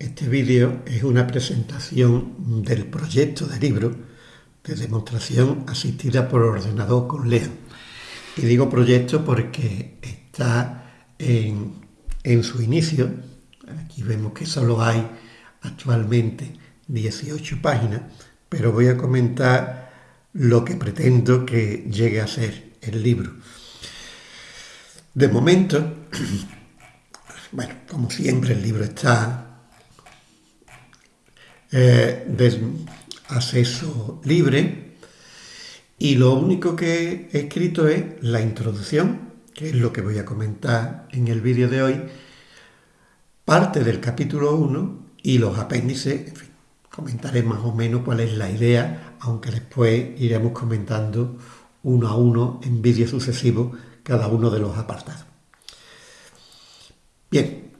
este vídeo es una presentación del proyecto de libro de demostración asistida por ordenador con LEAN. Y digo proyecto porque está en, en su inicio. Aquí vemos que solo hay actualmente 18 páginas, pero voy a comentar lo que pretendo que llegue a ser el libro. De momento, bueno, como siempre el libro está eh, de acceso libre y lo único que he escrito es la introducción, que es lo que voy a comentar en el vídeo de hoy, parte del capítulo 1 y los apéndices, en fin, comentaré más o menos cuál es la idea, aunque después iremos comentando uno a uno en vídeos sucesivos cada uno de los apartados. Bien,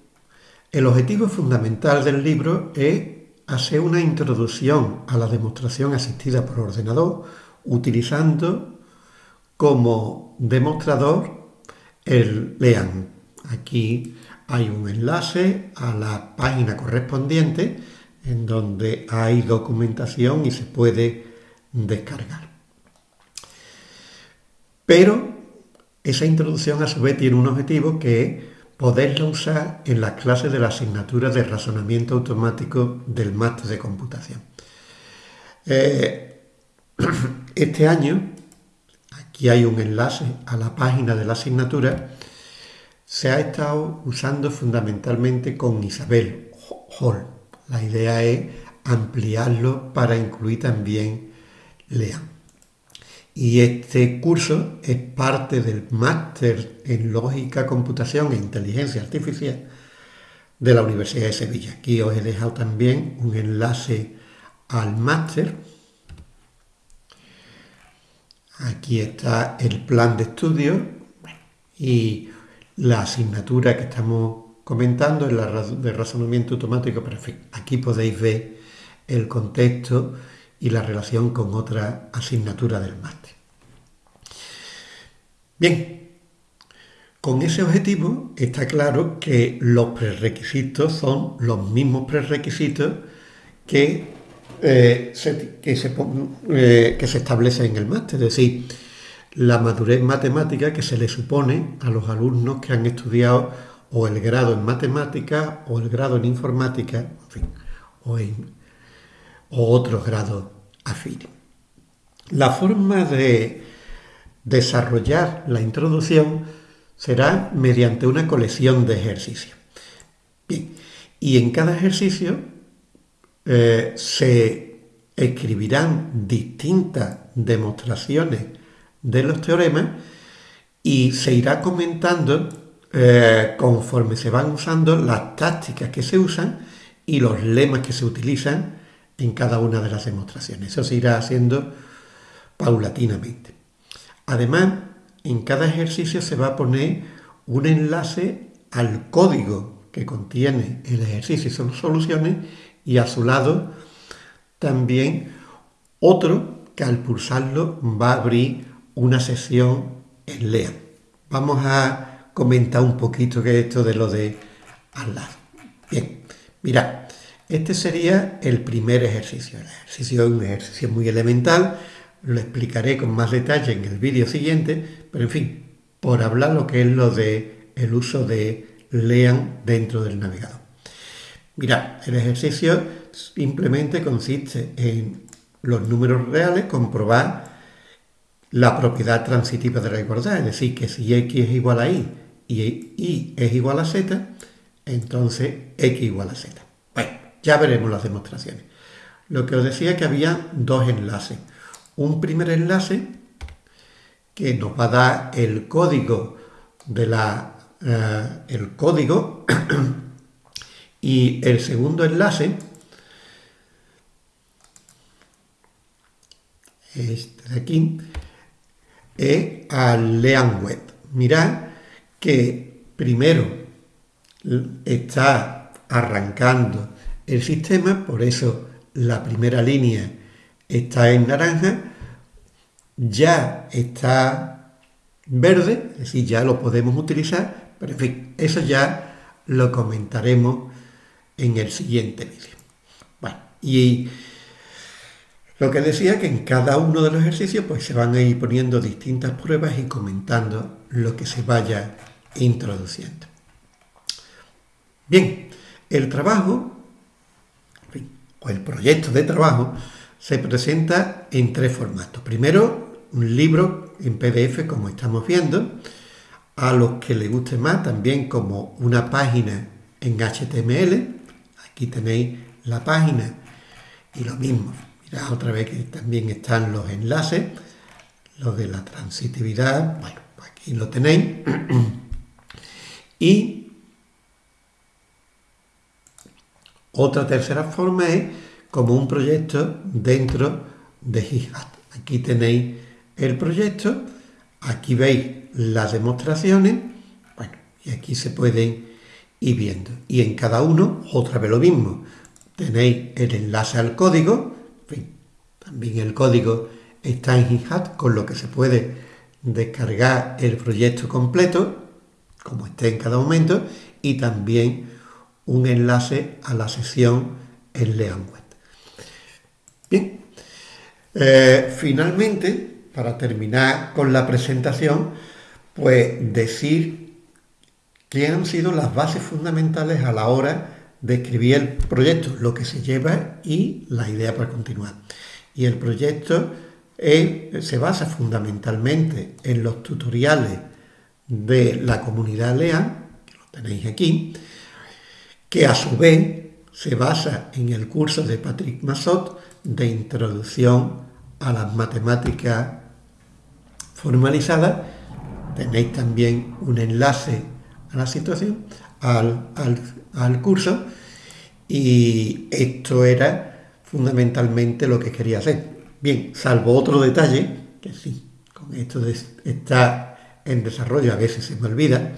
el objetivo fundamental del libro es hacer una introducción a la demostración asistida por ordenador utilizando como demostrador el LEAN. Aquí hay un enlace a la página correspondiente en donde hay documentación y se puede descargar. Pero esa introducción a su vez tiene un objetivo que es poderla usar en las clases de la asignatura de razonamiento automático del máster de computación. Eh, este año, aquí hay un enlace a la página de la asignatura, se ha estado usando fundamentalmente con Isabel Hall. La idea es ampliarlo para incluir también LEAN. Y este curso es parte del máster en lógica, computación e inteligencia artificial de la Universidad de Sevilla. Aquí os he dejado también un enlace al máster. Aquí está el plan de estudio y la asignatura que estamos comentando es la de razonamiento automático, pero aquí podéis ver el contexto y la relación con otra asignatura del máster. Bien, con ese objetivo está claro que los prerequisitos son los mismos prerequisitos que, eh, se, que, se, eh, que se establecen en el máster, es decir, la madurez matemática que se le supone a los alumnos que han estudiado o el grado en matemática o el grado en informática, en fin, o en o otros grados afines. La forma de desarrollar la introducción será mediante una colección de ejercicios. Bien, y en cada ejercicio eh, se escribirán distintas demostraciones de los teoremas y se irá comentando eh, conforme se van usando las tácticas que se usan y los lemas que se utilizan en cada una de las demostraciones. Eso se irá haciendo paulatinamente. Además, en cada ejercicio se va a poner un enlace al código que contiene el ejercicio y sus soluciones y a su lado también otro que al pulsarlo va a abrir una sesión en LEA. Vamos a comentar un poquito qué es esto de lo de al lado. Bien, mirad, este sería el primer ejercicio. El ejercicio es un ejercicio muy elemental, lo explicaré con más detalle en el vídeo siguiente, pero en fin, por hablar lo que es lo de el uso de LEAN dentro del navegador. Mirad, el ejercicio simplemente consiste en los números reales comprobar la propiedad transitiva de la igualdad, es decir, que si x es igual a y y y es igual a z, entonces x igual a z. Ya veremos las demostraciones. Lo que os decía que había dos enlaces. Un primer enlace que nos va a dar el código de la eh, el código y el segundo enlace este de aquí es al Lean Web. Mirad que primero está arrancando el sistema, por eso la primera línea está en naranja, ya está verde, es decir, ya lo podemos utilizar, pero en fin, eso ya lo comentaremos en el siguiente vídeo. Bueno, y lo que decía que en cada uno de los ejercicios pues se van a ir poniendo distintas pruebas y comentando lo que se vaya introduciendo. Bien, el trabajo o el proyecto de trabajo se presenta en tres formatos. Primero, un libro en PDF como estamos viendo, a los que les guste más también como una página en HTML. Aquí tenéis la página y lo mismo. Mirad otra vez que también están los enlaces, los de la transitividad. Bueno, aquí lo tenéis. y otra tercera forma es como un proyecto dentro de GitHub. Aquí tenéis el proyecto, aquí veis las demostraciones, bueno, y aquí se pueden ir viendo. Y en cada uno, otra vez lo mismo, tenéis el enlace al código, también el código está en GitHub, con lo que se puede descargar el proyecto completo, como esté en cada momento, y también un enlace a la sesión en Leonweb. Bien, eh, finalmente, para terminar con la presentación, pues decir qué han sido las bases fundamentales a la hora de escribir el proyecto, lo que se lleva y la idea para continuar. Y el proyecto se basa fundamentalmente en los tutoriales de la comunidad LEAN, que lo tenéis aquí, que a su vez se basa en el curso de Patrick Massot de Introducción a las Matemáticas Formalizadas tenéis también un enlace a la situación, al, curso, y esto era fundamentalmente lo que quería hacer. Bien, salvo otro detalle, que sí, con esto está en desarrollo, a veces se me olvida.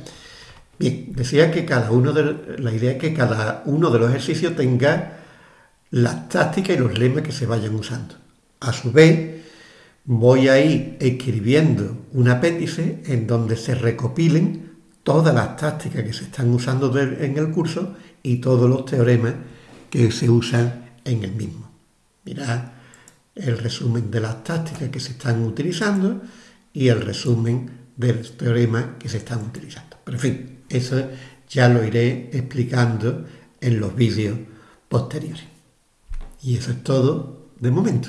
Bien, decía que cada uno de, la idea es que cada uno de los ejercicios tenga las tácticas y los lemas que se vayan usando. A su vez, voy a ir escribiendo un apéndice en donde se recopilen todas las tácticas que se están usando en el curso y todos los teoremas que se usan en el mismo. Mirad el resumen de las tácticas que se están utilizando y el resumen del teorema que se están utilizando. Pero en fin, eso ya lo iré explicando en los vídeos posteriores. Y eso es todo de momento.